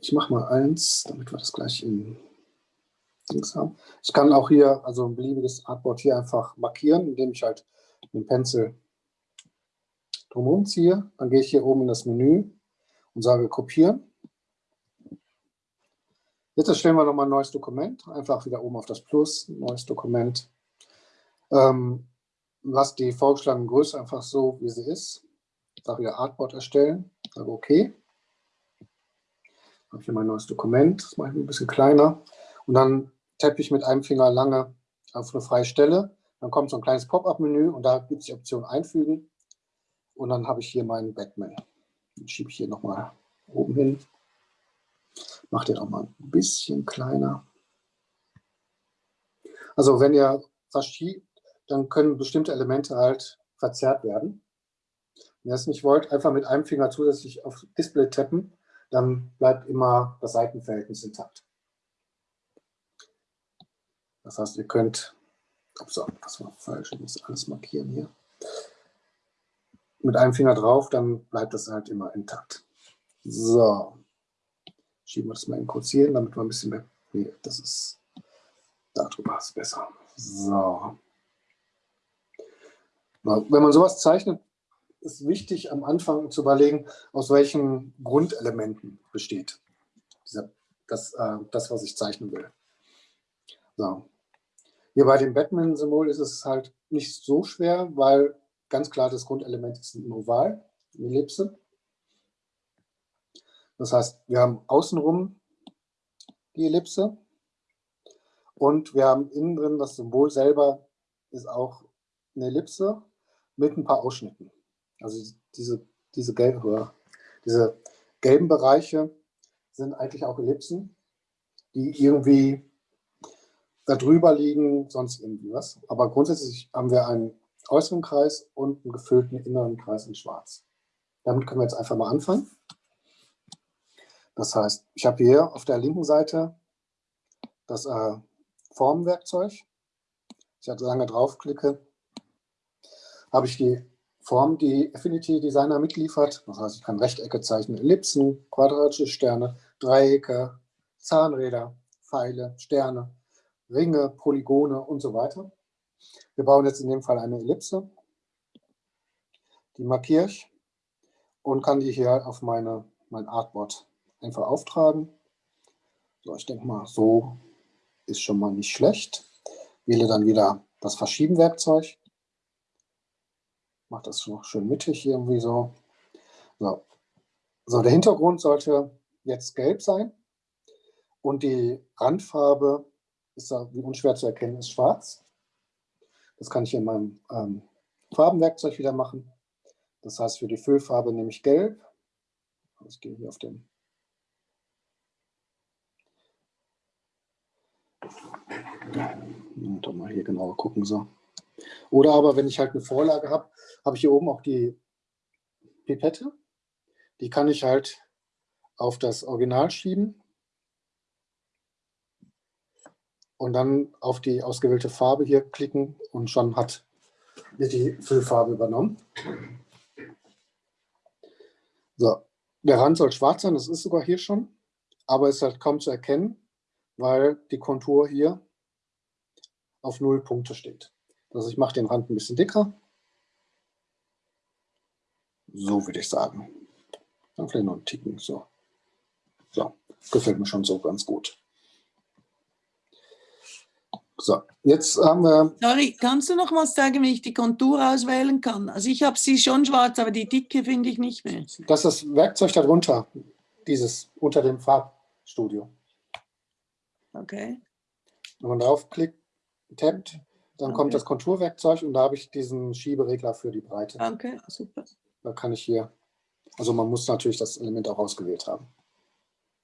Ich mache mal eins, damit wir das gleich in Dings haben. Ich kann auch hier, also ein beliebiges Artboard hier einfach markieren, indem ich halt dem Pencil drumherum ziehe. Dann gehe ich hier oben in das Menü und sage Kopieren. Jetzt erstellen wir nochmal ein neues Dokument. Einfach wieder oben auf das Plus, neues Dokument. Ähm, lass die vorgeschlagene Größe einfach so, wie sie ist. Sage wieder Artboard erstellen. Sage OK. Habe hier mein neues Dokument. Das mache ich ein bisschen kleiner. Und dann tappe ich mit einem Finger lange auf eine freie Stelle. Dann kommt so ein kleines Pop-up-Menü und da gibt es die Option Einfügen. Und dann habe ich hier meinen Batman. Den schiebe ich hier nochmal oben hin. Mache den auch mal ein bisschen kleiner. Also wenn ihr verschiebt, dann können bestimmte Elemente halt verzerrt werden. Wenn ihr es nicht wollt, einfach mit einem Finger zusätzlich auf Display tappen, dann bleibt immer das Seitenverhältnis intakt. Das heißt, ihr könnt, ups, das war falsch, ich muss alles markieren hier. Mit einem Finger drauf, dann bleibt das halt immer intakt. So, schieben wir das mal in kurz hier hin, damit wir ein bisschen mehr, nee, das ist, darüber ist besser. So. Wenn man sowas zeichnet, ist wichtig am Anfang zu überlegen, aus welchen Grundelementen besteht dieser, das, äh, das, was ich zeichnen will. So. Hier bei dem Batman-Symbol ist es halt nicht so schwer, weil ganz klar das Grundelement ist ein Oval, eine Ellipse. Das heißt, wir haben außenrum die Ellipse und wir haben innen drin das Symbol selber ist auch eine Ellipse mit ein paar Ausschnitten. Also diese, diese, gelbe, diese gelben Bereiche sind eigentlich auch Ellipsen, die irgendwie da drüber liegen, sonst irgendwie was. Aber grundsätzlich haben wir einen äußeren Kreis und einen gefüllten inneren Kreis in schwarz. Damit können wir jetzt einfach mal anfangen. Das heißt, ich habe hier auf der linken Seite das äh, Formenwerkzeug. Ich halt lange draufklicke, habe ich die Form, die Affinity Designer mitliefert. Das heißt, ich kann Rechtecke zeichnen, Ellipsen, quadratische Sterne, Dreiecke, Zahnräder, Pfeile, Sterne, Ringe, Polygone und so weiter. Wir bauen jetzt in dem Fall eine Ellipse. Die markiere ich und kann die hier auf meine, mein Artboard einfach auftragen. So, ich denke mal, so ist schon mal nicht schlecht. Wähle dann wieder das Verschieben-Werkzeug. Mache das noch schön mittig irgendwie so. so. So, der Hintergrund sollte jetzt gelb sein und die Randfarbe ist da, wie unschwer zu erkennen, ist schwarz. Das kann ich in meinem ähm, Farbenwerkzeug wieder machen. Das heißt, für die Füllfarbe nehme ich gelb. Ich gehe hier auf den doch mal hier genauer gucken. So. Oder aber, wenn ich halt eine Vorlage habe, habe ich hier oben auch die Pipette. Die kann ich halt auf das Original schieben und dann auf die ausgewählte Farbe hier klicken und schon hat wird die Füllfarbe übernommen. So, der Rand soll schwarz sein, das ist sogar hier schon, aber ist halt kaum zu erkennen, weil die Kontur hier auf null Punkte steht. Also ich mache den Rand ein bisschen dicker. So würde ich sagen. Dann vielleicht noch einen Ticken. So. so, gefällt mir schon so ganz gut. So, jetzt haben wir... Sorry, kannst du noch mal sagen, wie ich die Kontur auswählen kann? Also ich habe sie schon schwarz, aber die Dicke finde ich nicht mehr. Das ist das Werkzeug darunter, dieses unter dem Farbstudio. Okay. Wenn man draufklickt, tappt, dann okay. kommt das Konturwerkzeug und da habe ich diesen Schieberegler für die Breite. Okay, super. Da kann ich hier, also man muss natürlich das Element auch ausgewählt haben.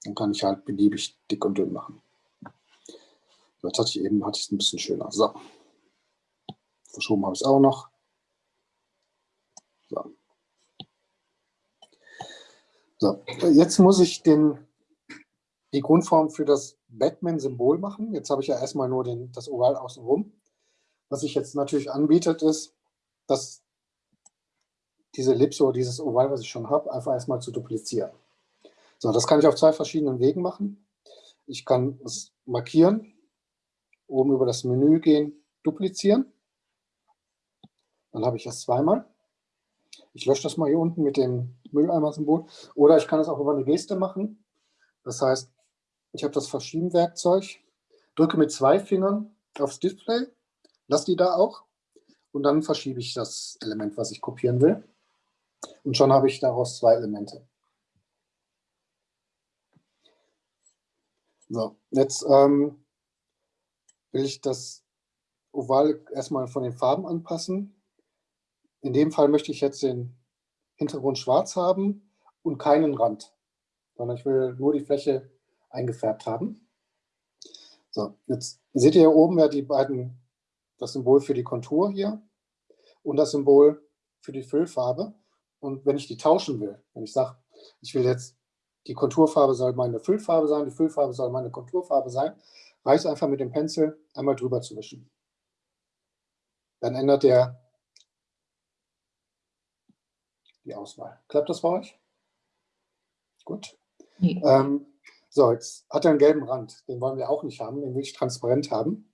Dann kann ich halt beliebig dick und dünn machen. Jetzt hatte ich eben hatte ich es ein bisschen schöner. So. Verschoben habe ich es auch noch. So. so. Jetzt muss ich den, die Grundform für das Batman-Symbol machen. Jetzt habe ich ja erstmal nur den, das Oval außenrum. Was sich jetzt natürlich anbietet, ist, dass diese Ellipse oder dieses Oval, was ich schon habe, einfach erstmal zu duplizieren. So, das kann ich auf zwei verschiedenen Wegen machen. Ich kann es markieren, oben über das Menü gehen, duplizieren. Dann habe ich es zweimal. Ich lösche das mal hier unten mit dem Mülleimer-Symbol. Oder ich kann es auch über eine Geste machen. Das heißt, ich habe das Verschieben-Werkzeug, drücke mit zwei Fingern aufs Display, lasse die da auch und dann verschiebe ich das Element, was ich kopieren will. Und schon habe ich daraus zwei Elemente. So, jetzt ähm, will ich das Oval erstmal von den Farben anpassen. In dem Fall möchte ich jetzt den Hintergrund schwarz haben und keinen Rand, sondern ich will nur die Fläche eingefärbt haben. So, jetzt seht ihr hier oben ja die beiden, das Symbol für die Kontur hier und das Symbol für die Füllfarbe. Und wenn ich die tauschen will, wenn ich sage, ich will jetzt die Konturfarbe soll meine Füllfarbe sein, die Füllfarbe soll meine Konturfarbe sein. Reicht einfach mit dem Pencil einmal drüber zu wischen. Dann ändert der die Auswahl. Klappt das bei euch? Gut. Nee. Ähm, so, jetzt hat er einen gelben Rand. Den wollen wir auch nicht haben, den will ich transparent haben.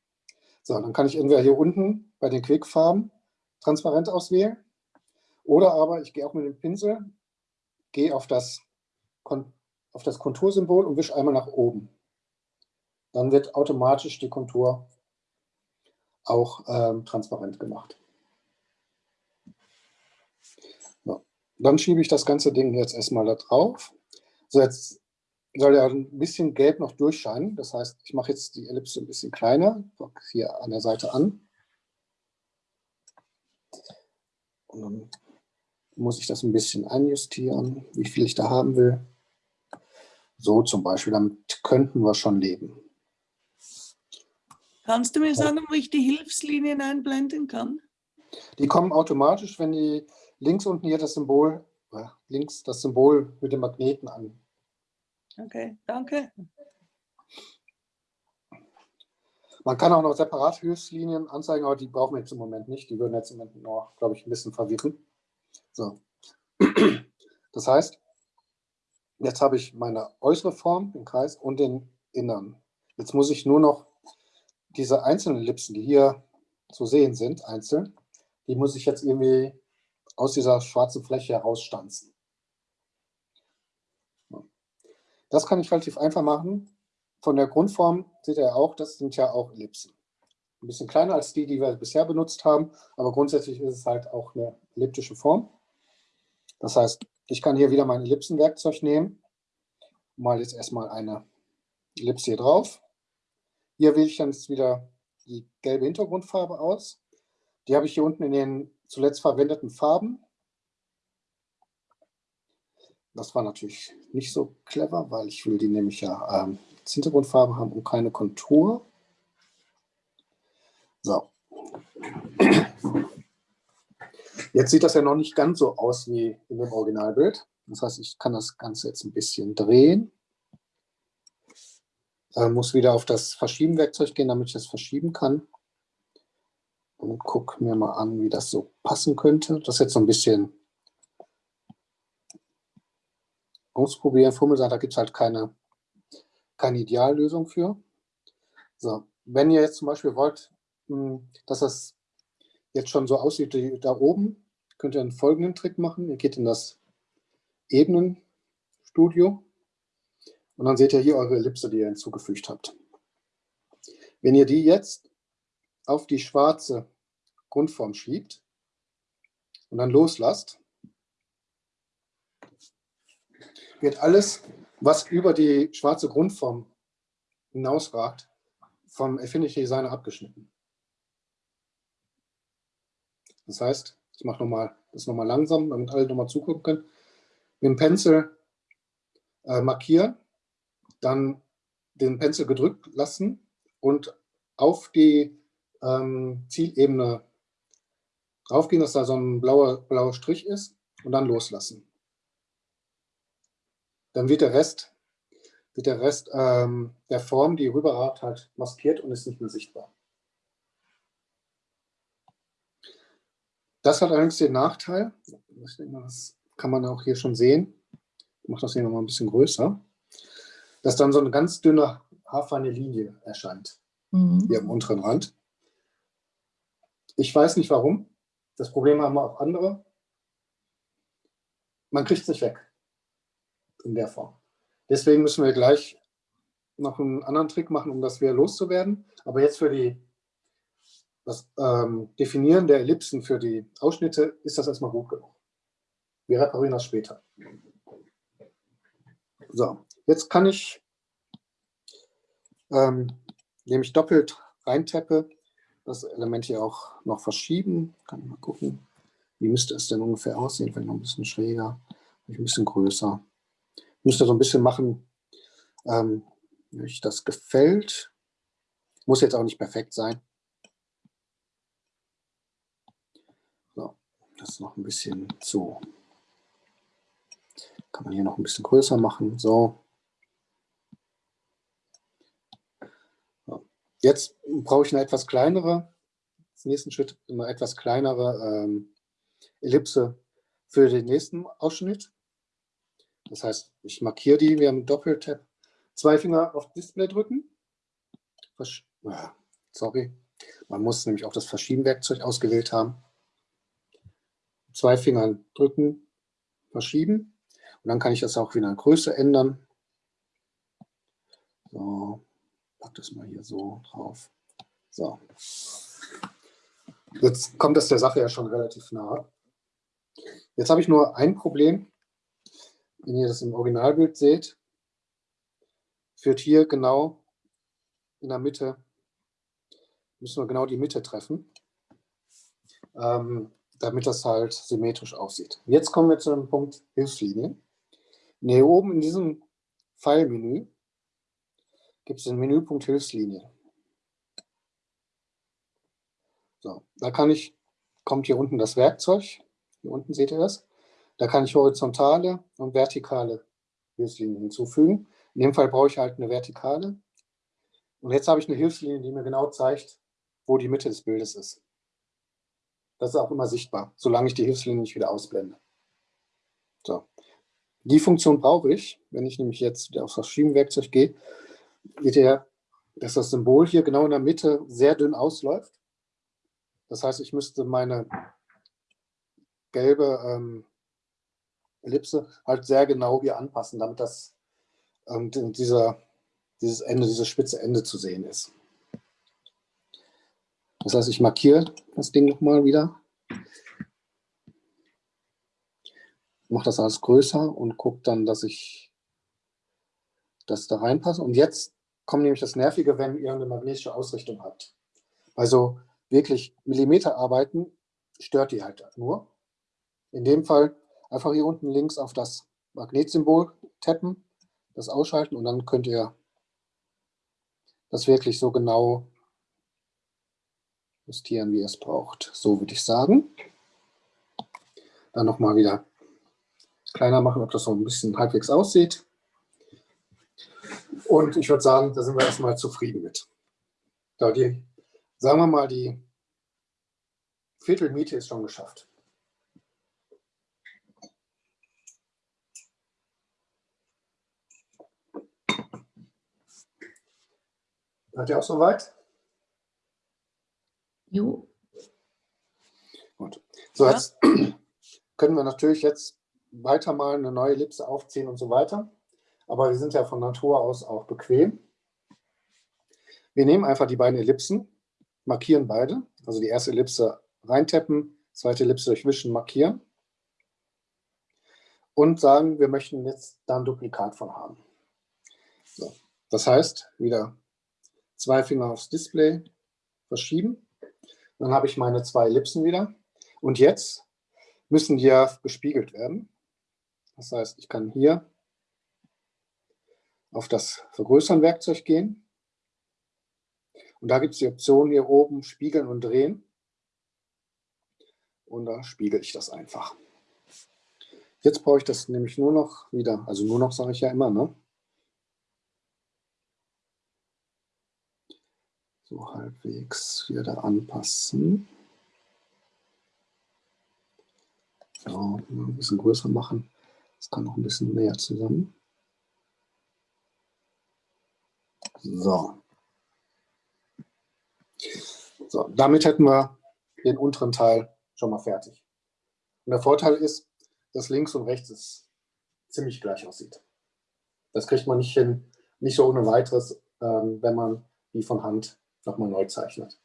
So, dann kann ich entweder hier unten bei den Quickfarben transparent auswählen oder aber ich gehe auch mit dem Pinsel, gehe auf das auf das Kontursymbol und wische einmal nach oben. Dann wird automatisch die Kontur auch ähm, transparent gemacht. So. Dann schiebe ich das ganze Ding jetzt erstmal da drauf. So, jetzt soll ja ein bisschen gelb noch durchscheinen. Das heißt, ich mache jetzt die Ellipse ein bisschen kleiner, hier an der Seite an. Und dann muss ich das ein bisschen einjustieren, wie viel ich da haben will. So zum Beispiel, damit könnten wir schon leben. Kannst du mir sagen, wo ich die Hilfslinien einblenden kann? Die kommen automatisch, wenn die links unten hier das Symbol, äh, links das Symbol mit dem Magneten an. Okay, danke. Man kann auch noch separat Hilfslinien anzeigen, aber die brauchen wir jetzt im Moment nicht. Die würden jetzt im Moment nur, glaube ich, ein bisschen verwirren. So. Das heißt, Jetzt habe ich meine äußere Form, den Kreis, und den inneren. Jetzt muss ich nur noch diese einzelnen Ellipsen, die hier zu sehen sind, einzeln, die muss ich jetzt irgendwie aus dieser schwarzen Fläche herausstanzen. Das kann ich relativ einfach machen. Von der Grundform seht ihr auch, das sind ja auch Ellipsen. Ein bisschen kleiner als die, die wir bisher benutzt haben, aber grundsätzlich ist es halt auch eine elliptische Form. Das heißt, ich kann hier wieder mein Ellipsenwerkzeug nehmen. Mal jetzt erstmal eine Ellipse hier drauf. Hier wähle ich dann jetzt wieder die gelbe Hintergrundfarbe aus. Die habe ich hier unten in den zuletzt verwendeten Farben. Das war natürlich nicht so clever, weil ich will die nämlich ja ähm, als Hintergrundfarbe haben und keine Kontur. So. Jetzt sieht das ja noch nicht ganz so aus wie in dem Originalbild. Das heißt, ich kann das Ganze jetzt ein bisschen drehen. Äh, muss wieder auf das Verschieben-Werkzeug gehen, damit ich das verschieben kann. Und gucke mir mal an, wie das so passen könnte. Das ist jetzt so ein bisschen ausprobieren. Fummel da gibt es halt keine, keine Ideallösung für. So, wenn ihr jetzt zum Beispiel wollt, hm, dass das jetzt schon so aussieht wie da oben, könnt ihr einen folgenden Trick machen. Ihr geht in das Ebenenstudio und dann seht ihr hier eure Ellipse, die ihr hinzugefügt habt. Wenn ihr die jetzt auf die schwarze Grundform schiebt und dann loslasst, wird alles, was über die schwarze Grundform hinausragt, vom Affinity Designer abgeschnitten. Das heißt, ich mache nochmal das nochmal langsam, damit alle nochmal zugucken können. Mit dem Pencil äh, markieren, dann den Pencil gedrückt lassen und auf die ähm, Zielebene draufgehen, dass da so ein blauer, blauer Strich ist und dann loslassen. Dann wird der Rest, wird der, Rest ähm, der Form, die rüberragt, halt maskiert und ist nicht mehr sichtbar. Das hat allerdings den Nachteil, das kann man auch hier schon sehen, mache das hier nochmal ein bisschen größer, dass dann so eine ganz dünne, haarfeine Linie erscheint, mhm. hier am unteren Rand. Ich weiß nicht warum. Das Problem haben auch andere. Man kriegt es nicht weg in der Form. Deswegen müssen wir gleich noch einen anderen Trick machen, um das wieder loszuwerden. Aber jetzt für die, das ähm, Definieren der Ellipsen für die Ausschnitte ist das erstmal gut genug. Wir reparieren das später. So, jetzt kann ich, ähm, indem ich doppelt reintappe, das Element hier auch noch verschieben. Kann ich mal gucken, wie müsste es denn ungefähr aussehen, vielleicht noch ein bisschen schräger, ein bisschen größer. Müsste so ein bisschen machen, ähm, wie euch das gefällt. Muss jetzt auch nicht perfekt sein. So, das noch ein bisschen zu. Kann man hier noch ein bisschen größer machen. So. Jetzt brauche ich eine etwas kleinere, als nächsten Schritt eine etwas kleinere ähm, Ellipse für den nächsten Ausschnitt. Das heißt, ich markiere die, wir haben Doppeltap, zwei Finger auf Display drücken. Versch ah, Sorry, man muss nämlich auch das Verschieben-Werkzeug ausgewählt haben. Zwei Finger drücken, verschieben. Und dann kann ich das auch wieder in Größe ändern. So, pack das mal hier so drauf. So. Jetzt kommt das der Sache ja schon relativ nah. Jetzt habe ich nur ein Problem. Wenn ihr das im Originalbild seht, führt hier genau in der Mitte, müssen wir genau die Mitte treffen, ähm, damit das halt symmetrisch aussieht. Jetzt kommen wir zu dem Punkt Hilfslinie. Hier oben in diesem Pfeilmenü gibt es den Menüpunkt Hilfslinie. So, da kann ich, kommt hier unten das Werkzeug, hier unten seht ihr das, da kann ich horizontale und vertikale Hilfslinien hinzufügen. In dem Fall brauche ich halt eine vertikale. Und jetzt habe ich eine Hilfslinie, die mir genau zeigt, wo die Mitte des Bildes ist. Das ist auch immer sichtbar, solange ich die Hilfslinie nicht wieder ausblende. So. Die Funktion brauche ich, wenn ich nämlich jetzt auf das Schienenwerkzeug gehe, seht ihr, dass das Symbol hier genau in der Mitte sehr dünn ausläuft. Das heißt, ich müsste meine gelbe ähm, Ellipse halt sehr genau hier anpassen, damit das ähm, dieser, dieses Ende, dieses spitze Ende zu sehen ist. Das heißt, ich markiere das Ding nochmal wieder. Mache das alles größer und gucke dann, dass ich das da reinpasse. Und jetzt kommt nämlich das Nervige, wenn ihr eine magnetische Ausrichtung habt. Also wirklich Millimeter arbeiten stört die halt nur. In dem Fall einfach hier unten links auf das Magnetsymbol tappen das ausschalten und dann könnt ihr das wirklich so genau justieren, wie ihr es braucht. So würde ich sagen. Dann nochmal wieder kleiner machen, ob das so ein bisschen halbwegs aussieht. Und ich würde sagen, da sind wir erstmal zufrieden mit. Da die, sagen wir mal, die Viertelmiete ist schon geschafft. Seid ihr auch soweit? Jo. Gut. So, ja. jetzt können wir natürlich jetzt weiter mal eine neue Ellipse aufziehen und so weiter. Aber wir sind ja von Natur aus auch bequem. Wir nehmen einfach die beiden Ellipsen, markieren beide. Also die erste Ellipse reintappen, zweite Ellipse durchwischen, markieren. Und sagen, wir möchten jetzt da ein Duplikat von haben. So. Das heißt, wieder zwei Finger aufs Display verschieben. Dann habe ich meine zwei Ellipsen wieder. Und jetzt müssen die ja gespiegelt werden. Das heißt, ich kann hier auf das Vergrößern-Werkzeug gehen. Und da gibt es die Option hier oben Spiegeln und Drehen. Und da spiegel ich das einfach. Jetzt brauche ich das nämlich nur noch wieder, also nur noch sage ich ja immer, ne? So halbwegs wieder anpassen. So, ein bisschen größer machen. Das kann noch ein bisschen näher zusammen. So. So, damit hätten wir den unteren Teil schon mal fertig. Und der Vorteil ist, dass links und rechts es ziemlich gleich aussieht. Das kriegt man nicht hin, nicht so ohne weiteres, ähm, wenn man die von Hand nochmal neu zeichnet.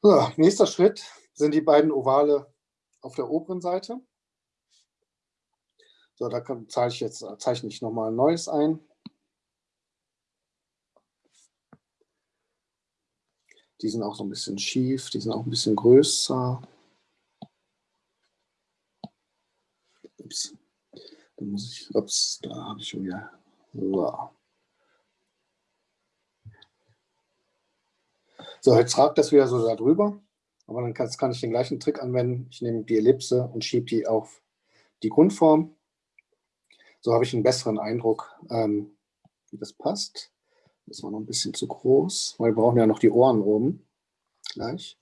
So, nächster Schritt sind die beiden Ovale auf der oberen Seite. So, da kann, zeichne ich jetzt zeichne ich nochmal ein neues ein. Die sind auch so ein bisschen schief, die sind auch ein bisschen größer. Ups, da muss ich, ups, da habe ich schon wieder. So. So, jetzt ragt das wieder so da drüber. Aber dann kann, kann ich den gleichen Trick anwenden. Ich nehme die Ellipse und schiebe die auf die Grundform. So habe ich einen besseren Eindruck, ähm, wie das passt. Das war noch ein bisschen zu groß, weil wir brauchen ja noch die Ohren oben. Gleich.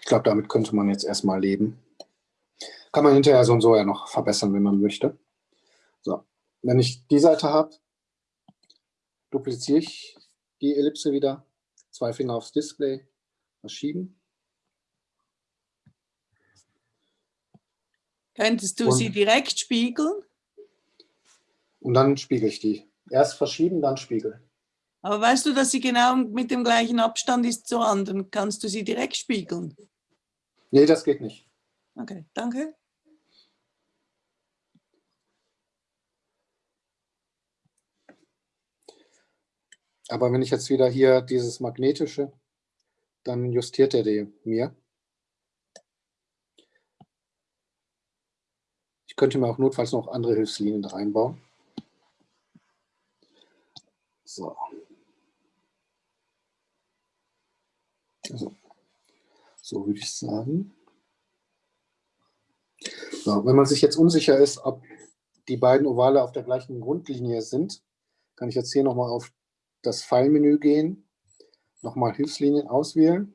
Ich glaube, damit könnte man jetzt erstmal leben. Kann man hinterher so und so ja noch verbessern, wenn man möchte. So, wenn ich die Seite habe, dupliziere ich die Ellipse wieder zwei Finger aufs Display, verschieben. Könntest du und, sie direkt spiegeln? Und dann spiegel ich die. Erst verschieben, dann spiegeln. Aber weißt du, dass sie genau mit dem gleichen Abstand ist zur anderen? Kannst du sie direkt spiegeln? Nee, das geht nicht. Okay, danke. Aber wenn ich jetzt wieder hier dieses magnetische, dann justiert er die mir. Ich könnte mir auch notfalls noch andere Hilfslinien reinbauen. So. Also, so würde ich sagen. So, wenn man sich jetzt unsicher ist, ob die beiden Ovale auf der gleichen Grundlinie sind, kann ich jetzt hier nochmal auf das Pfeilmenü gehen, nochmal Hilfslinien auswählen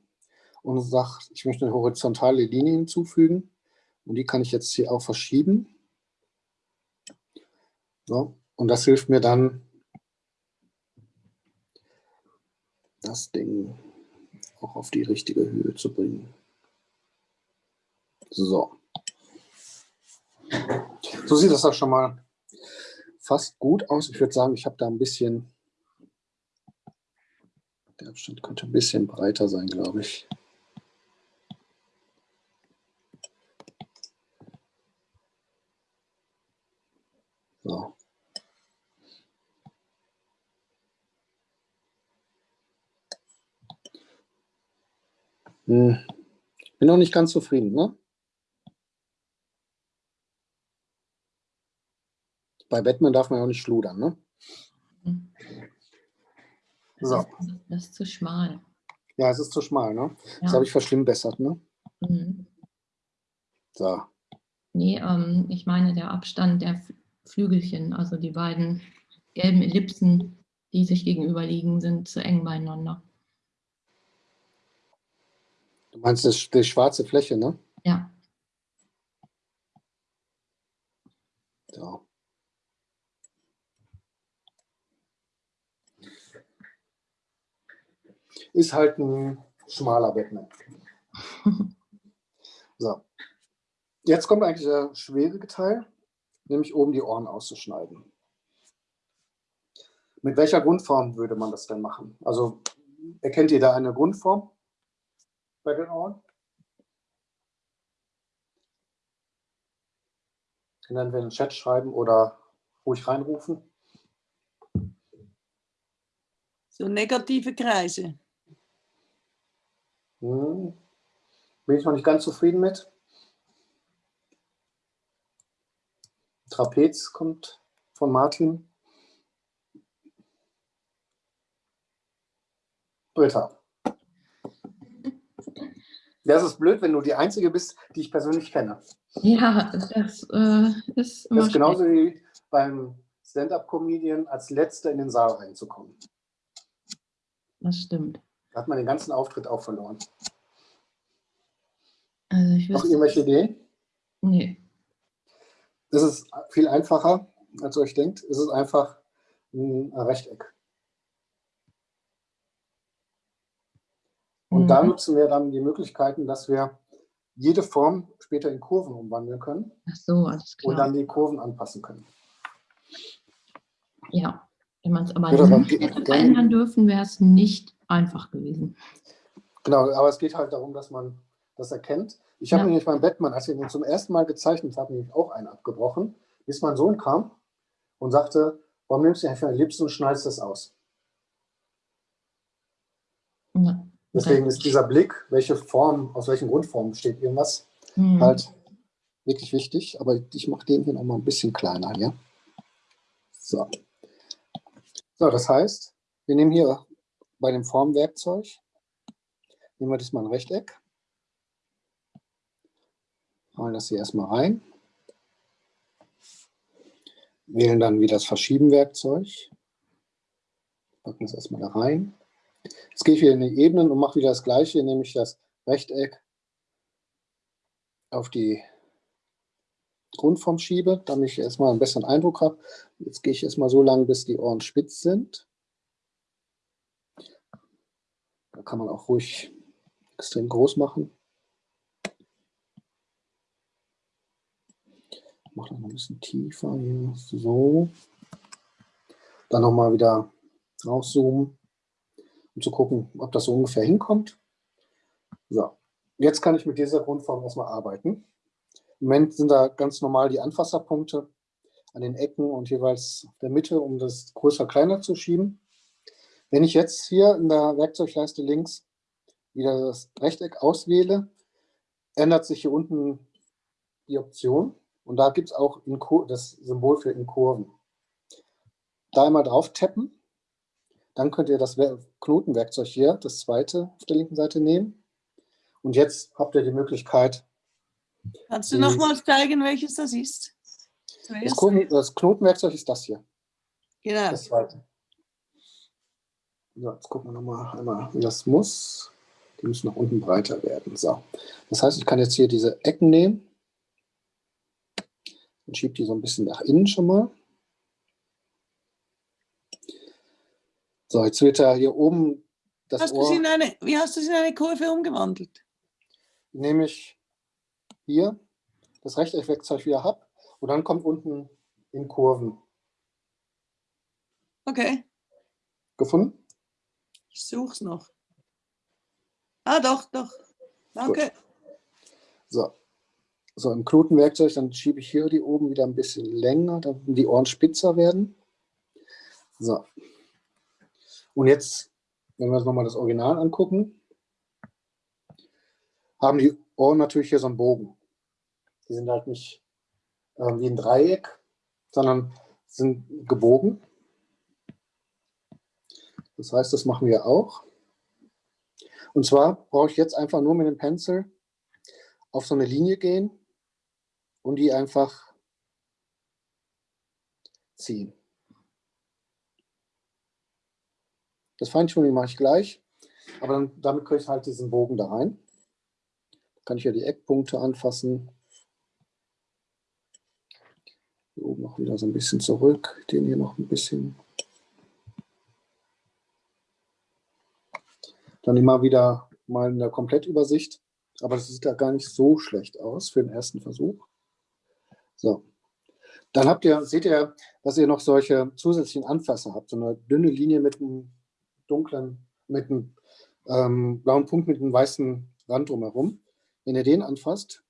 und sage, ich möchte eine horizontale Linie hinzufügen. Und die kann ich jetzt hier auch verschieben. So, und das hilft mir dann, das Ding auch auf die richtige Höhe zu bringen. So. So sieht das auch schon mal fast gut aus. Ich würde sagen, ich habe da ein bisschen der Abstand könnte ein bisschen breiter sein, glaube ich. So. Hm. Bin noch nicht ganz zufrieden, ne? Bei Batman darf man ja auch nicht schludern, ne? Mhm. So. Das ist zu schmal. Ja, es ist zu schmal, ne? Ja. Das habe ich verschlimmbessert, ne? Mhm. So. Nee, ähm, ich meine der Abstand der Flügelchen, also die beiden gelben Ellipsen, die sich gegenüber liegen, sind zu eng beieinander. Du meinst das, die schwarze Fläche, ne? Ja. So. ist halt ein schmaler Batman. so. Jetzt kommt eigentlich der schwierige Teil, nämlich oben die Ohren auszuschneiden. Mit welcher Grundform würde man das denn machen? Also erkennt ihr da eine Grundform den Ohren? Können wir in den Chat schreiben oder ruhig reinrufen. So negative Kreise. Hm. Bin ich noch nicht ganz zufrieden mit. Trapez kommt von Martin. Britta. Das ist blöd, wenn du die Einzige bist, die ich persönlich kenne. Ja, das äh, ist immer Das ist genauso wie beim Stand-Up-Comedian als Letzter in den Saal reinzukommen. Das stimmt. Da hat man den ganzen Auftritt auch verloren. Also ich Noch irgendwelche Ideen? nee. Das ist viel einfacher, als ihr euch denkt. Es ist einfach ein Rechteck. Und da Mhm. nutzen wir dann die Möglichkeiten, dass wir jede Form später in Kurven umwandeln können Ach so, alles und klar. dann die Kurven anpassen können. Ja, wenn man es aber aber nicht verändern dürfen, wäre es nicht einfach gewesen. Genau, aber es geht halt darum, dass man das erkennt. Ich habe Ja. nämlich beim Batman, als ich ihn zum ersten Mal gezeichnet habe, nämlich auch einen abgebrochen, bis mein Sohn kam und sagte, warum nimmst du einfach Ellipsen und schneidest das aus? Ja. Deswegen ist dieser Blick, welche Form, aus welchen Grundformen besteht irgendwas, Mhm. halt wirklich wichtig. Aber ich mache den hier noch mal ein bisschen kleiner, ja? So. So, das heißt, wir nehmen hier bei dem Formwerkzeug, nehmen wir das mal ein Rechteck, malen das hier erstmal rein, wählen dann wieder das Verschieben-Werkzeug, packen das erstmal da rein. Jetzt gehe ich wieder in die Ebenen und mache wieder das gleiche, nämlich das Rechteck auf die Grundform schiebe, damit ich erstmal einen besseren Eindruck habe. Jetzt gehe ich erstmal so lang, bis die Ohren spitz sind. Da kann man auch ruhig extrem groß machen. Mache das noch ein bisschen tiefer hier, so. Dann nochmal wieder rauszoomen, um zu gucken, ob das so ungefähr hinkommt. So, jetzt kann ich mit dieser Grundform erstmal arbeiten. Im Moment sind da ganz normal die Anfasserpunkte an den Ecken und jeweils der Mitte, um das größer kleiner zu schieben. Wenn ich jetzt hier in der Werkzeugleiste links wieder das Rechteck auswähle, ändert sich hier unten die Option und da gibt es auch das Symbol für in Kurven. Da einmal drauf tappen, dann könnt ihr das Wer- Knotenwerkzeug hier, das zweite auf der linken Seite nehmen und jetzt habt ihr die Möglichkeit, Kannst du nochmals zeigen, welches das ist? das? Knoten, das Knotenwerkzeug ist das hier. Genau. Das zweite. So, jetzt gucken wir nochmal einmal, wie das muss. Die müssen nach unten breiter werden. So. Das heißt, ich kann jetzt hier diese Ecken nehmen und schiebe die so ein bisschen nach innen schon mal. So, jetzt wird da hier oben das Hast Ohr, in eine, wie hast du sie in eine Kurve umgewandelt? nehme ich hier das Rechteckwerkzeug wieder ab und dann kommt unten in Kurven. Okay, Gefunden? ich such's noch. Ah, doch, doch. Danke. So. So, im Knotenwerkzeug, dann schiebe ich hier die oben wieder ein bisschen länger, damit die Ohren spitzer werden. So. Und jetzt, wenn wir uns nochmal das Original angucken, haben die Ohren natürlich hier so einen Bogen. Die sind halt nicht äh, wie ein Dreieck, sondern sind gebogen. Das heißt, das machen wir auch. Und zwar brauche ich jetzt einfach nur mit dem Pencil auf so eine Linie gehen und die einfach ziehen. Das Feintuning mache ich gleich, aber dann, damit kriege ich halt diesen Bogen da rein. Kann ich ja die Eckpunkte anfassen. Hier oben noch wieder so ein bisschen zurück, den hier noch ein bisschen. Dann immer wieder mal in der Komplettübersicht. Aber das sieht da gar nicht so schlecht aus für den ersten Versuch. So. Dann habt ihr, seht ihr, dass ihr noch solche zusätzlichen Anfasser habt. So eine dünne Linie mit einem dunklen, mit einem ähm, blauen Punkt mit einem weißen Rand drumherum. Wenn ihr den anfasst,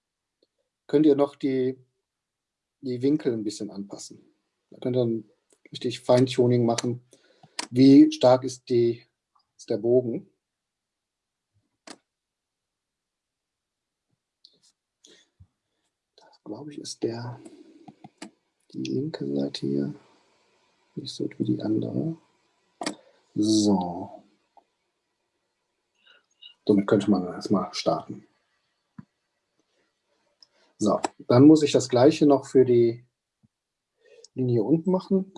könnt ihr noch die, die Winkel ein bisschen anpassen. Da könnt ihr dann richtig Feintuning machen. Wie stark ist, die, ist der Bogen? Das, glaube ich, ist der, die linke Seite hier. Nicht so wie die andere. So. Somit könnte man erstmal starten. So, dann muss ich das gleiche noch für die Linie unten machen,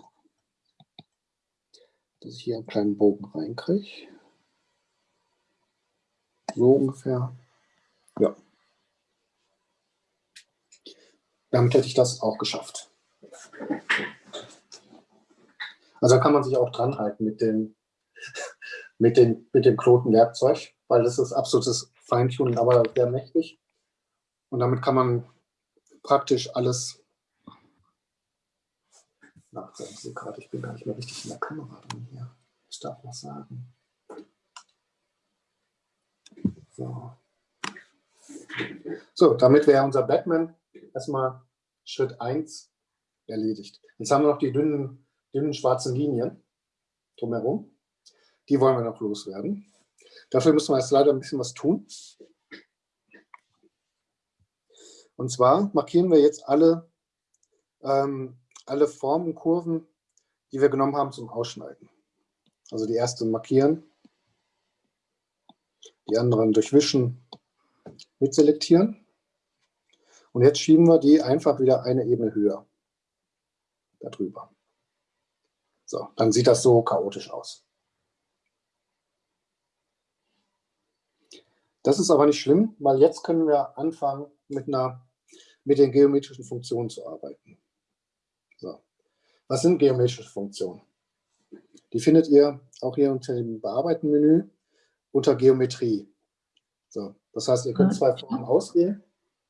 dass ich hier einen kleinen Bogen reinkriege. So ungefähr. Ja. Damit hätte ich das auch geschafft. Also da kann man sich auch dran halten mit, den, mit, den, mit dem Knotenwerkzeug, weil das ist absolutes Feintuning, aber sehr mächtig. Und damit kann man praktisch alles na, Sie gerade, ich bin gar nicht mehr richtig in der Kamera drin hier. Ich darf was sagen. So. so, damit wäre unser Batman erstmal Schritt 1 erledigt. Jetzt haben wir noch die dünnen, dünnen schwarzen Linien drumherum. Die wollen wir noch loswerden. Dafür müssen wir jetzt leider ein bisschen was tun. Und zwar markieren wir jetzt alle, ähm, alle Formen, Kurven, die wir genommen haben zum Ausschneiden. Also die erste markieren, die anderen durchwischen, mitselektieren. Und jetzt schieben wir die einfach wieder eine Ebene höher darüber. So, dann sieht das so chaotisch aus. Das ist aber nicht schlimm, weil jetzt können wir anfangen, mit, einer, mit den geometrischen Funktionen zu arbeiten. So. Was sind geometrische Funktionen? Die findet ihr auch hier unter dem Bearbeiten-Menü unter Geometrie. So, das heißt, ihr könnt zwei Formen auswählen.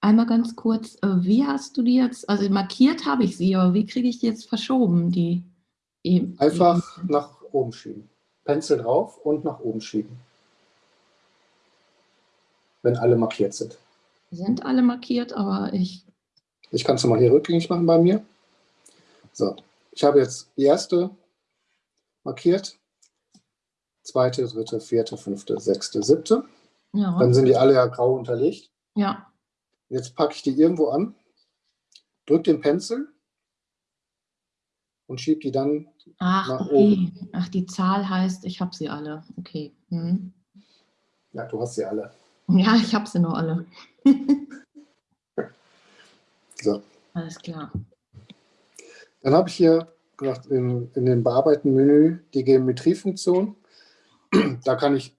Einmal ganz kurz, äh, wie hast du die jetzt, also markiert habe ich sie, aber wie kriege ich die jetzt verschoben? Die, die Einfach nach oben schieben. Pencil drauf und nach oben schieben. Wenn alle markiert sind. Sind alle markiert, aber ich... Ich kann es mal hier rückgängig machen bei mir. So, ich habe jetzt die erste markiert. Zweite, dritte, vierte, fünfte, sechste, siebte. Ja. Dann sind die alle ja grau unterlegt. Ja. Jetzt packe ich die irgendwo an, drücke den Pencil und schiebe die dann Ach, nach okay. oben. Ach, die Zahl heißt, ich habe sie alle. Okay. Hm. Ja, du hast sie alle. Ja, ich habe sie noch alle. so. Alles klar. Dann habe ich hier gesagt, in, in dem Bearbeiten-Menü die Geometriefunktion. Da kann ich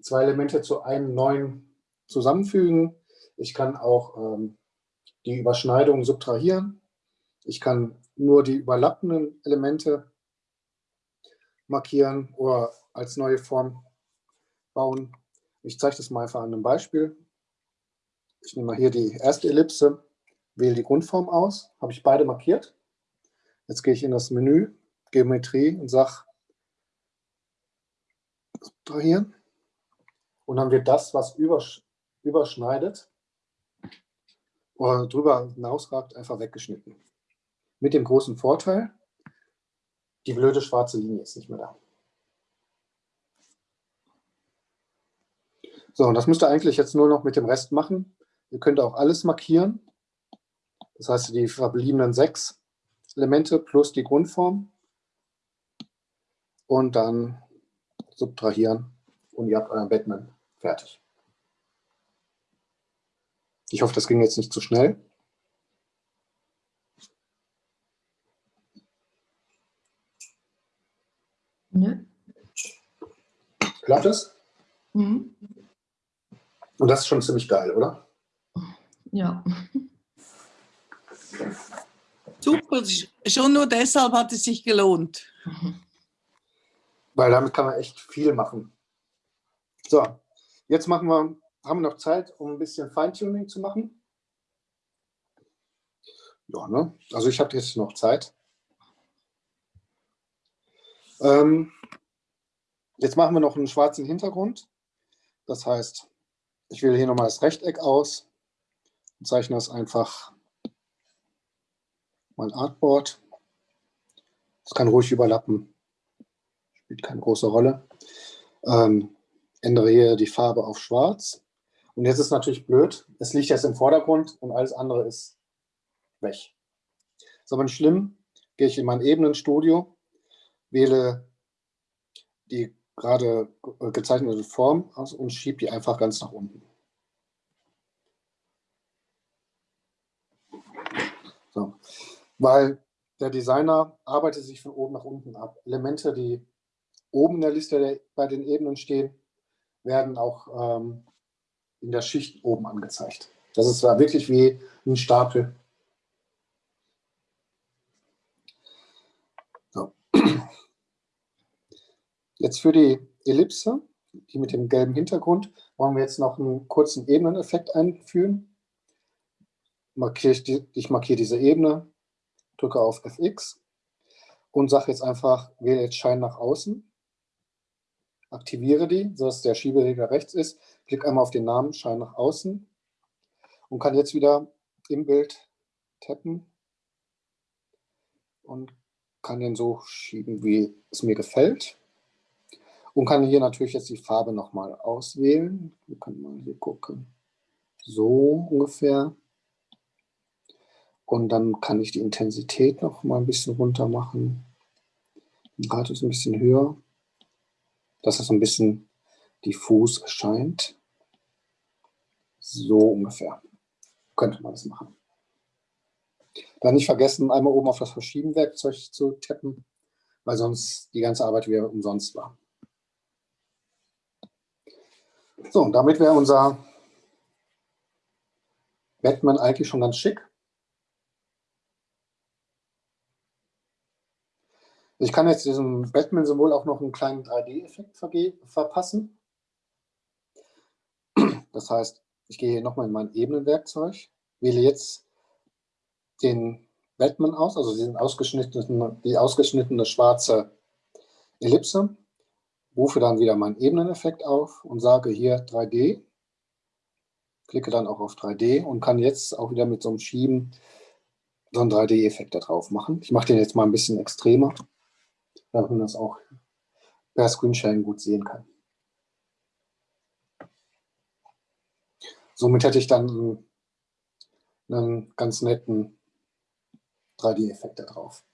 zwei Elemente zu einem neuen zusammenfügen. Ich kann auch ähm, die Überschneidung subtrahieren. Ich kann nur die überlappenden Elemente markieren oder als neue Form bauen. Ich zeige das mal einfach an einem Beispiel. Ich nehme mal hier die erste Ellipse, wähle die Grundform aus, habe ich beide markiert. Jetzt gehe ich in das Menü, Geometrie und sage, subtrahieren. Und dann wird das, was übersch überschneidet oder drüber hinausragt, einfach weggeschnitten. Mit dem großen Vorteil, die blöde schwarze Linie ist nicht mehr da. So, und das müsst ihr eigentlich jetzt nur noch mit dem Rest machen. Ihr könnt auch alles markieren. Das heißt, die verbliebenen sechs Elemente plus die Grundform und dann subtrahieren und ihr habt euren Batman fertig. Ich hoffe, das ging jetzt nicht zu schnell. Nö. Klappt es? Mhm. Und das ist schon ziemlich geil, oder? Ja. Super, schon nur deshalb hat es sich gelohnt. Weil damit kann man echt viel machen. So, jetzt machen wir, haben wir noch Zeit, um ein bisschen Feintuning zu machen. Ja, ne? Also ich habe jetzt noch Zeit. Ähm, jetzt machen wir noch einen schwarzen Hintergrund. Das heißt, ich wähle hier nochmal das Rechteck aus und zeichne das einfach mein Artboard. Das kann ruhig überlappen, spielt keine große Rolle. Ähm, ändere hier die Farbe auf schwarz. Und jetzt ist natürlich blöd, es liegt jetzt im Vordergrund und alles andere ist weg. Ist aber nicht schlimm, gehe ich in mein Ebenenstudio, wähle die gerade gezeichnete Form aus und schiebe die einfach ganz nach unten. So. Weil der Designer arbeitet sich von oben nach unten ab. Elemente, die oben in der Liste der, bei den Ebenen stehen, werden auch ähm, in der Schicht oben angezeigt. Das ist zwar wirklich wie ein Stapel. So. Jetzt für die Ellipse, die mit dem gelben Hintergrund, wollen wir jetzt noch einen kurzen Ebeneneffekt einführen. Ich markiere diese Ebene, drücke auf Fx und sage jetzt einfach, wähle jetzt Schein nach außen aktiviere die, sodass der Schieberegler rechts ist, klicke einmal auf den Namen, Schein nach außen und kann jetzt wieder im Bild tappen und kann den so schieben, wie es mir gefällt. Und kann hier natürlich jetzt die Farbe nochmal auswählen. Wir können mal hier gucken. So ungefähr. Und dann kann ich die Intensität noch mal ein bisschen runter machen. Den Radius ein bisschen höher dass es ein bisschen diffus erscheint. So ungefähr könnte man das machen. Dann nicht vergessen, einmal oben auf das Verschieben-Werkzeug zu tappen, weil sonst die ganze Arbeit wieder umsonst war. So, und damit wäre unser Batman eigentlich schon ganz schick. Ich kann jetzt diesem Batman-Symbol auch noch einen kleinen 3D-Effekt verpassen. Das heißt, ich gehe hier nochmal in mein Ebenenwerkzeug, wähle jetzt den Batman aus, also diesen ausgeschnittenen, die ausgeschnittene schwarze Ellipse, rufe dann wieder meinen Ebeneneffekt auf und sage hier 3D, klicke dann auch auf 3D und kann jetzt auch wieder mit so einem Schieben so einen 3D-Effekt da drauf machen. Ich mache den jetzt mal ein bisschen extremer damit man das auch per Screensharing gut sehen kann. Somit hätte ich dann einen ganz netten 3D-Effekt da drauf.